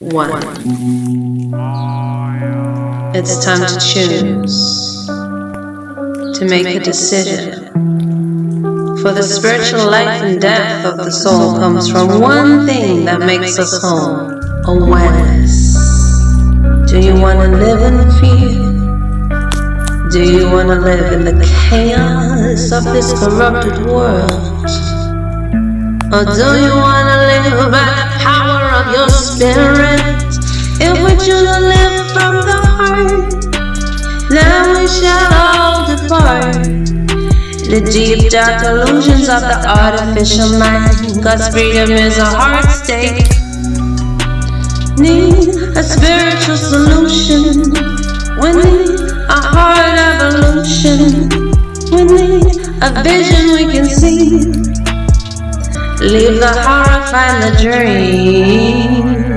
One. It's time to choose, to make a decision. For the spiritual life and death of the soul comes from one thing that makes us whole awareness. Do you want to live in fear? Do you want to live in the chaos of this corrupted world? Or do you want to live by the power of your spirit? Shall all depart. The deep dark illusions of the artificial mind, cause freedom is a heart state. Need a spiritual solution. We need a heart evolution. We need a vision we can see. Leave the heart, find the dream.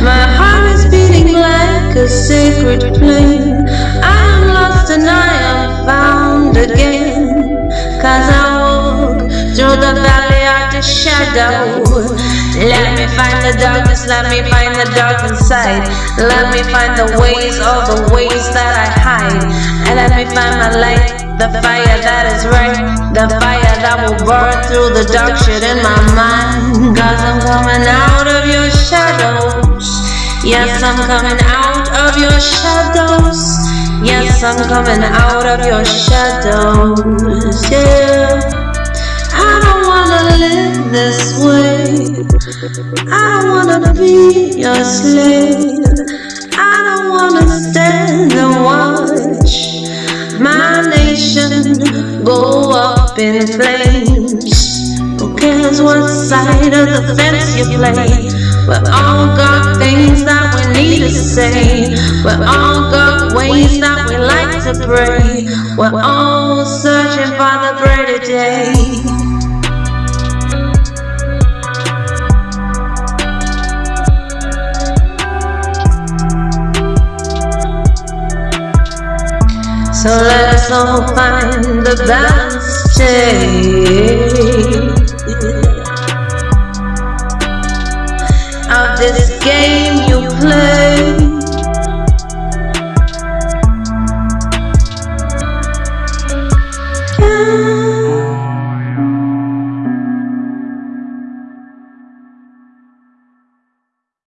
My heart is beating like a sacred flame. I am lost and I am found again. Cause I walk through the valley of the shadow. Let me find the darkness, let me find the dark inside. Let me find the ways, all the ways that I hide. And let me find my light, the fire that is right. The fire that will burn through the dark shit in my mind. Cause I'm coming out. Yes, I'm coming out of your shadows. Yes, I'm coming out of your shadows. Yeah. I don't wanna live this way. I don't wanna be your slave. I don't wanna stand and watch my nation go up in flames. Who cares what side of the fence you play? We all got say. We all got ways that we like to pray. We're all searching for the brighter day. So let us all find the balance state of this game you play.